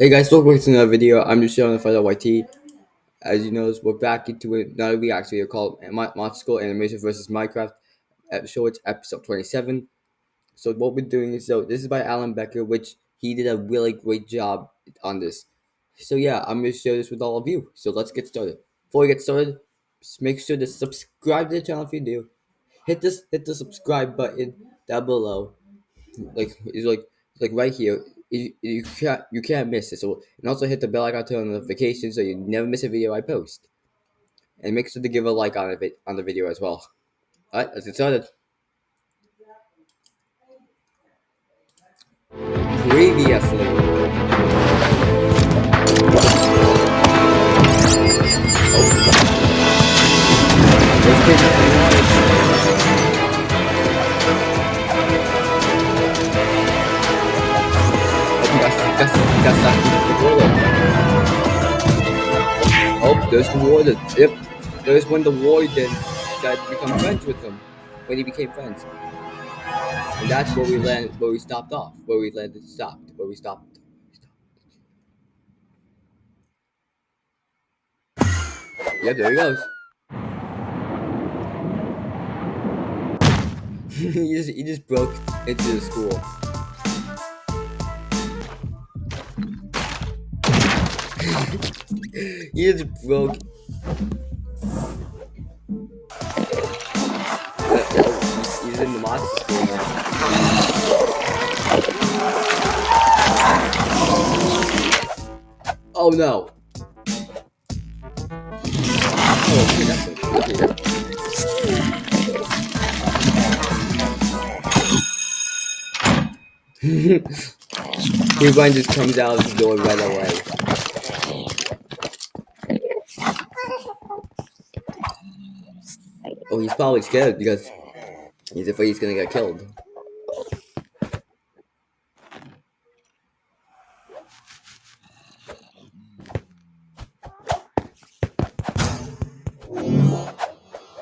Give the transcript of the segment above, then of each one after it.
Hey guys, welcome back to another video. I'm just showing the Fighter YT. As you know, we're back into another reaction video called Monster School Animation vs. Minecraft. It's episode 27. So what we're doing is so this is by Alan Becker, which he did a really great job on this. So yeah, I'm gonna share this with all of you. So let's get started. Before we get started, just make sure to subscribe to the channel if you do. Hit this hit the subscribe button down below. Like it's like like right here you, you can't you can't miss it. So and also hit the bell icon to notifications so you never miss a video I post. And make sure to give a like on it on the video as well. Alright, let's get started. Previously. Oh, there's the warden. Yep, there's when the warden decided to become friends with him. When he became friends. And that's where we landed, where we stopped off. Where we landed, stopped. Where we stopped. Yep, there he goes. he just he just broke into the school. just broke. he's, in the monster school now. Oh no. Oh, okay, okay. Just comes out of the door right away. Oh, he's probably scared because he's afraid he's gonna get killed.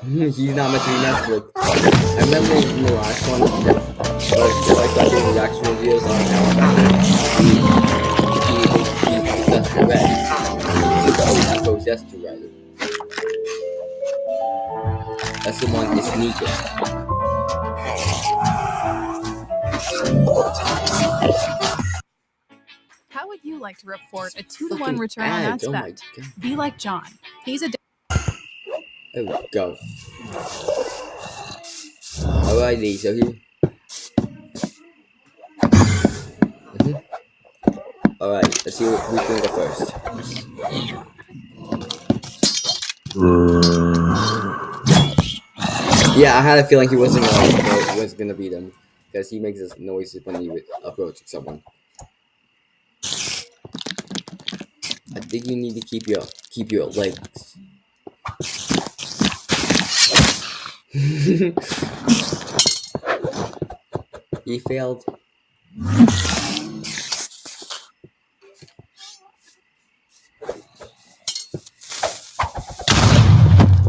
he's not meant to be messed with. I remember in the last one, but I started doing reaction videos on how he, possessed the red. He the red. That's the one that's sneaking. How would you like to report a two to one return on ad oh bet? Be like John. He's a. There we go. Alrighty, so here. Mm -hmm. Alright, let's see who's gonna go first. Yeah, I had a feeling he wasn't gonna was gonna beat him because he makes this noises when he approaches someone. I think you need to keep your keep your legs. he failed.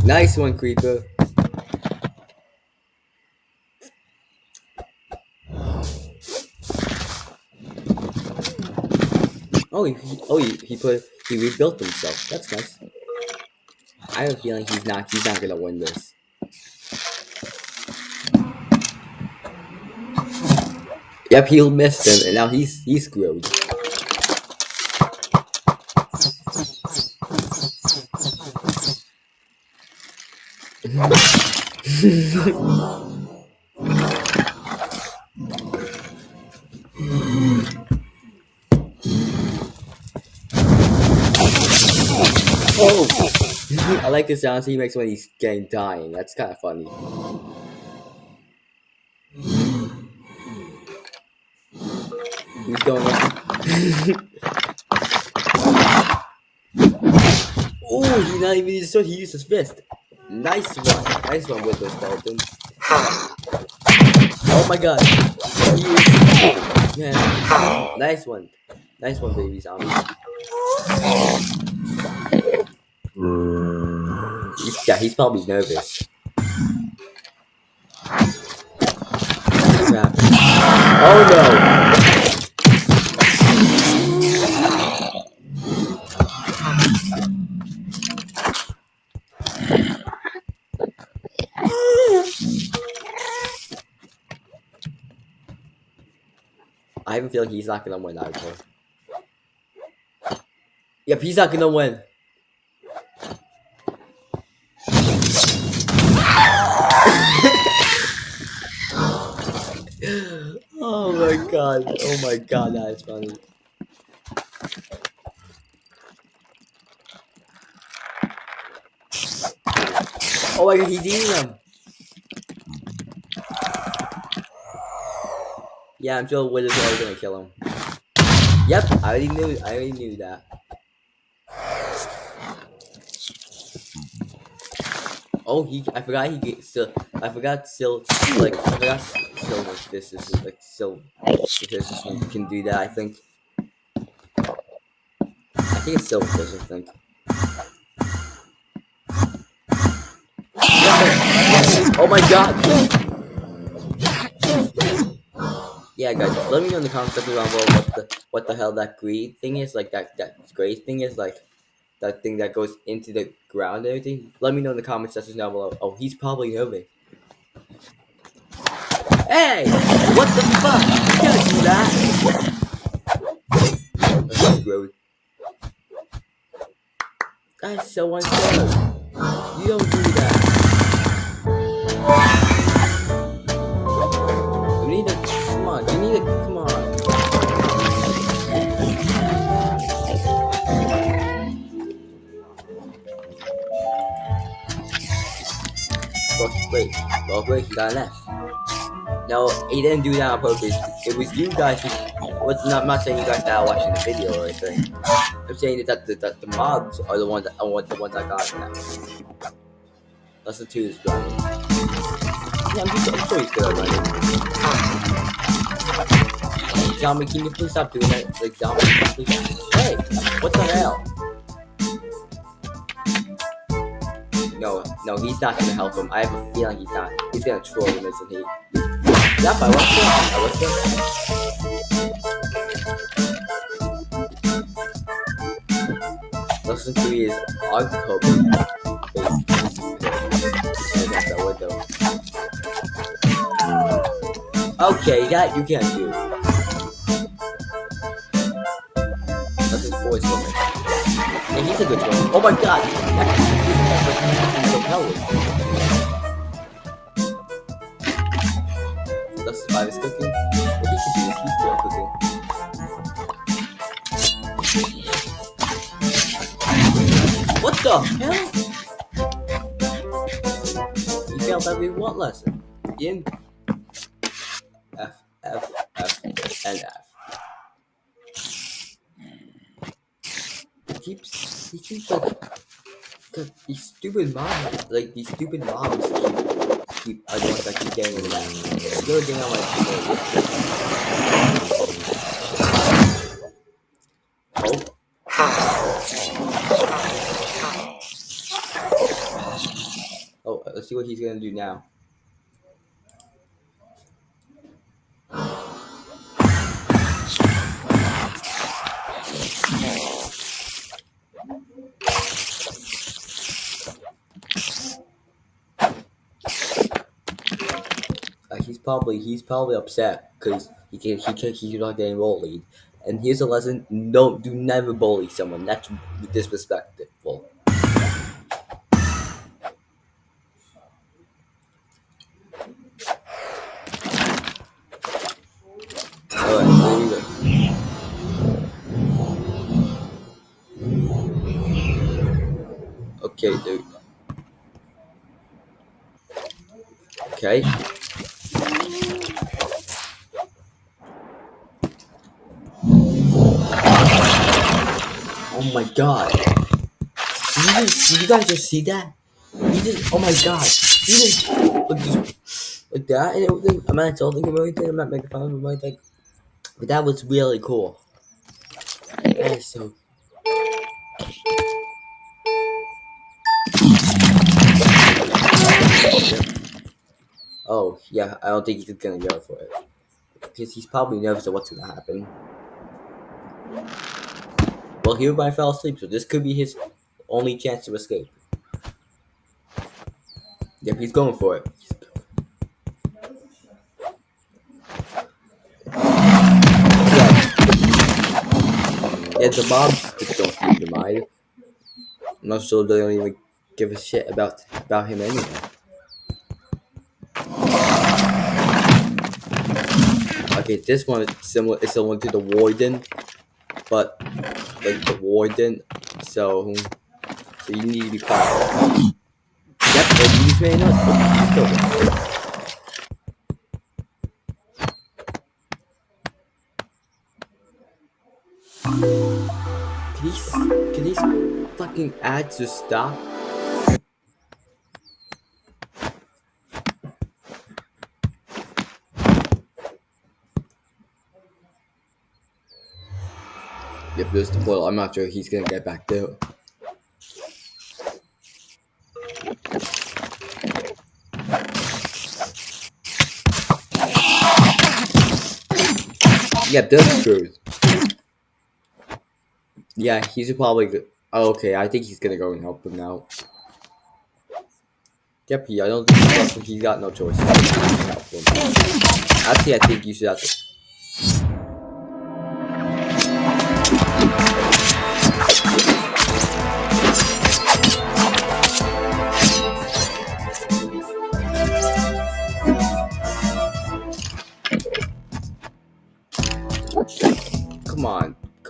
Nice one, creeper. Oh, he, oh, he, he put he rebuilt himself. That's nice. I have a feeling he's not he's not gonna win this. Yep, he'll miss him, and now he's he's screwed. Oh! I like the sounds he makes when he's getting dying. That's kind of funny. He's going oh, he not even used so he used his fist. Nice one. Nice one with the skeleton. Oh my god. He is man. Nice one. Nice one, baby zombie. He's, yeah, he's probably nervous. Oh no! I have feel feeling he's not gonna win either. Yep, he's not gonna win. Oh my god. Oh my god, that is funny. Oh my god, he's eating them. Yeah, I'm sure Wiz is already gonna kill him. Yep, I already knew I already knew that. Oh, he I forgot he get still I forgot still like I forgot silver this is like silver this can do that I think. I think it's silver fish, I think. Oh my god! Yeah, guys, let me know in the comments section below what the what the hell that greed thing is, like that that gray thing is, like that thing that goes into the ground and everything. Let me know in the comment section down below. Oh, he's probably nervous. Hey! What the fuck? You can't do that! That's gross. That's so unfair. You don't do that. You need to, come on, you need to, come on. Well, he got F. No, he didn't do that on purpose. It was you guys who, not, I'm not saying you guys that are watching the video or anything. I'm saying that the, that the mobs are the ones that, are the ones that got an Lesson 2 is driving. Yeah, I'm, just, I'm sure he's good at running. Zombie, can you please stop doing that? Like, zombie, please. Hey, what the hell? No, no, he's not gonna help him. I have a feeling he's not. He's gonna troll him, isn't he? Yep, I was good. I was good. Lesson 3 is October. Okay, that you can't do. He's a good troll. Oh my god! That's the cooking. What cooking. What the hell? You failed every what lesson? You F, F, F, and F. Keeps, he keeps like, these stupid mobs, like these stupid mobs keep, keep I don't that keep getting in the back. The other Oh. Oh, let's see what he's gonna do now. Probably he's probably upset because he can he can he's not getting bullied. And here's a lesson: don't do never bully someone. That's disrespectful. Okay, dude. Okay. Oh my god. Did you, just, did you guys just see that? He just, oh my god. He just, like, just, like that and. I'm not insulting him or anything. I'm not making fun of him or anything. But that was really cool. That is so. Oh, yeah, I don't think he's gonna go for it. Because he's probably nervous of what's gonna happen. Well, he might fell asleep, so this could be his only chance to escape. Yep, he's going for it. Yeah, the mobs don't seem to mind. Not sure they don't even give a shit about about him anyway. Okay, this one is similar is similar to the warden, but like the warden, so so you need to be quiet. Yep, he's right now. Oh, he's still there. Can these, can these fucking ads just stop? There's the portal. I'm not sure he's gonna get back there. Yep, there's screws. Yeah, he's probably. Oh, okay, I think he's gonna go and help him now. Yep, he, I don't think he's got no choice. Actually, I think you should have to.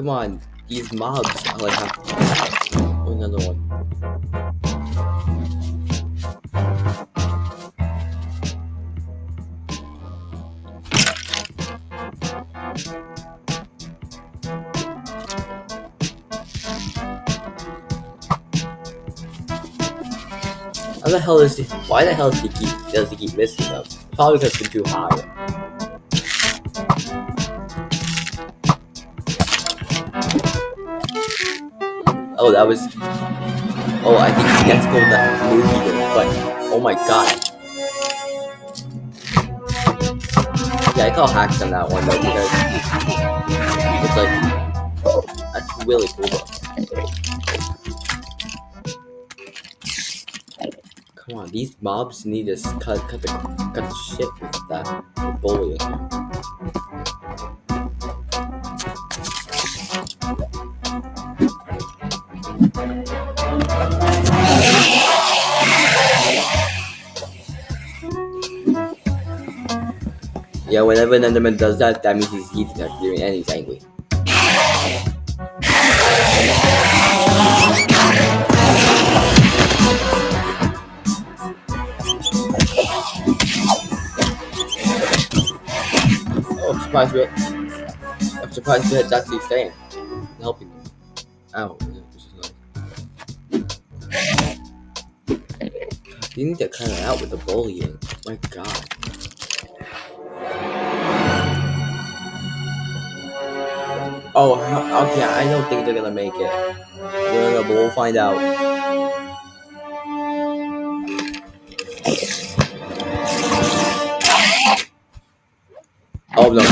Come on. These mobs are like. Oh, another one. How the hell is he? Why the hell does he keep does he keep missing them? Probably because they're too high. Oh, that was. Oh, I think go that movie there, but oh my god. Yeah, I call hacks on that one though because it's like that's really cool. Come on, these mobs need to cut cut the cut the shit with that bullying. Yeah, whenever an Enderman does that, that means he's eating up doing and he's angry. Oh, I'm surprised we I'm surprised it's actually staying. Helping me. Ow. You need to cut it out with the bullying. My god. Oh, okay, I don't think they're gonna make it. But we'll find out. Oh, no.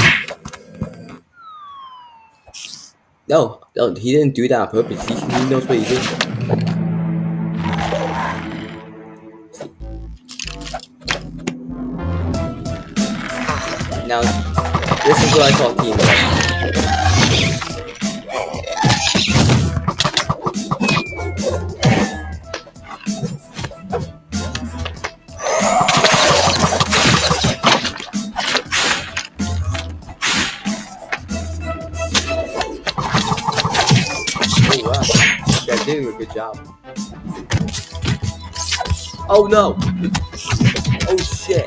No, no, he didn't do that on purpose. He, he knows what he did. Good job. Oh no! Oh shit!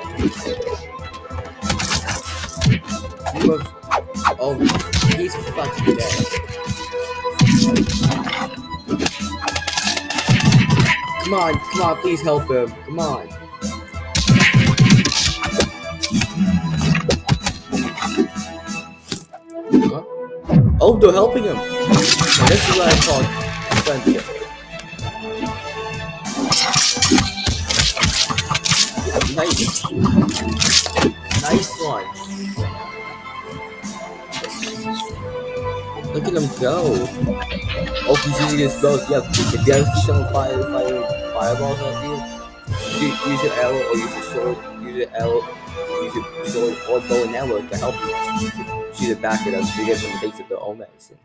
Oh, he's fucking dead. Come on, come on, please help him. Come on. Huh? Oh, they're helping him. This is what I call friendship. Nice one. Look at him go. Oh, he's using his spells. Yeah, If you have someone fire, fire fireballs at you, use, your arrow or use your sword. Use your arrow, use your sword or bow and arrow to help you. Shoot it back at us to get some things of their own medicine.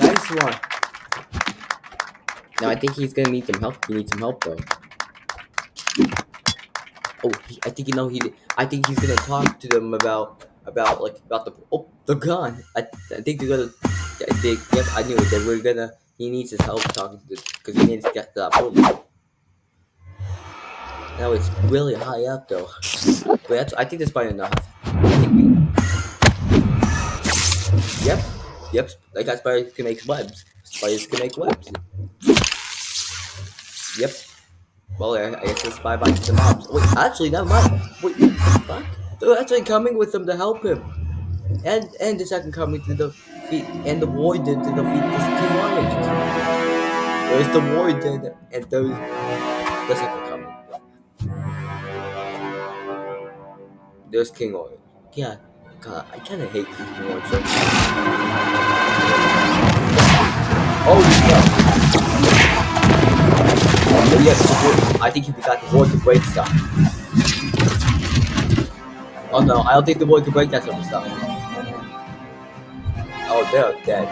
Nice one. Now I think he's gonna need some help. He needs some help though. Oh, he, I think you know he. I think he's gonna talk to them about about like about the oh the gun. I, I think they're gonna. Think yep. I knew it. That we're gonna. He needs his help talking to this because he needs to get to that. Now it's really high up though, but that's. I think that's probably enough. Yep. Yep. That spider can make webs. Spiders can make webs. Yep. Well, I, I guess it's bye bye to the mobs. Wait, actually, never mind. Wait, what the fuck? They're actually coming with them to help him. And and the second coming to defeat and the warden to defeat this King Orange. There's the warden and there's the second coming. There's King Orange. Yeah, God, I kind of hate King Orange. Oh, no. Yes, I think he got the board to break stuff. Oh no, I don't think the board can break that sort of stuff. Oh, they're dead.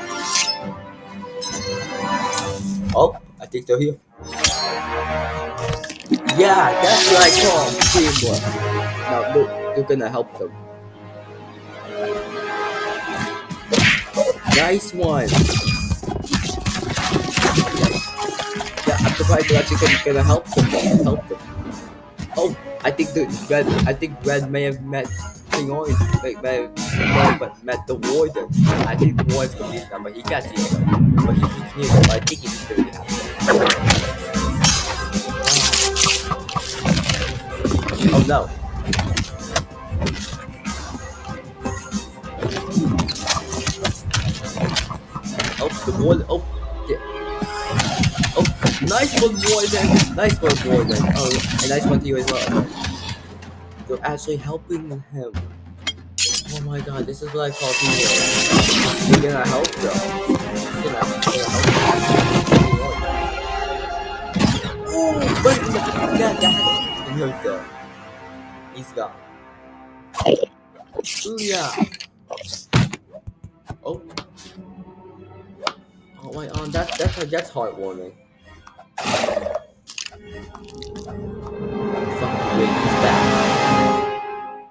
Oh, I think they're here. Yeah, that's what I call teamwork. Now, look, they're gonna help them. Nice one. I'm surprised they're actually gonna, gonna help them. Help them. Oh, I think the red. I think red may have met King Orange. May, may, have met the warden. I think the warden's confused now, but he can't see him. But he, he can hear them. But I think he's really happy. Oh no. Oh, the warden. Oh. Nice one, Warden. Nice one, Warden. Oh, a nice one to you as well. You're actually helping him. Oh my god, this is what I call teamwork. You're gonna help though. You're gonna, help. Oh, but that, that, he hurt though. He's gone. Ooh, yeah. Oh. Oh my, um, that, that's, that's heartwarming.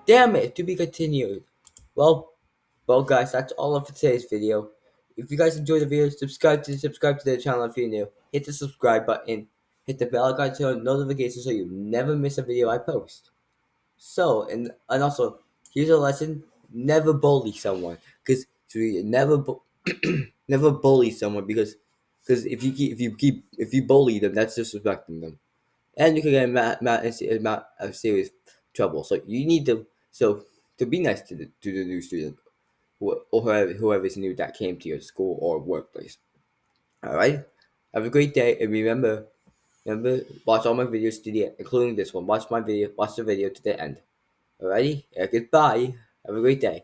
Damn it, to be continued. Well, well guys, that's all of today's video. If you guys enjoyed the video, subscribe to subscribe to the channel if you're new. Hit the subscribe button. Hit the bell icon to notifications so you never miss a video I post. So, and and also, here's a lesson: never bully someone, because never bu never bully someone because because if you keep if you keep if you bully them, that's disrespecting them, and you can get mad mad mad of serious trouble. So you need to so to be nice to the to the new student, or whoever whoever is new that came to your school or workplace. All right, have a great day, and remember. Remember, watch all my videos to the end, including this one. Watch my video, watch the video to the end. Alrighty? Yeah, goodbye. Have a great day.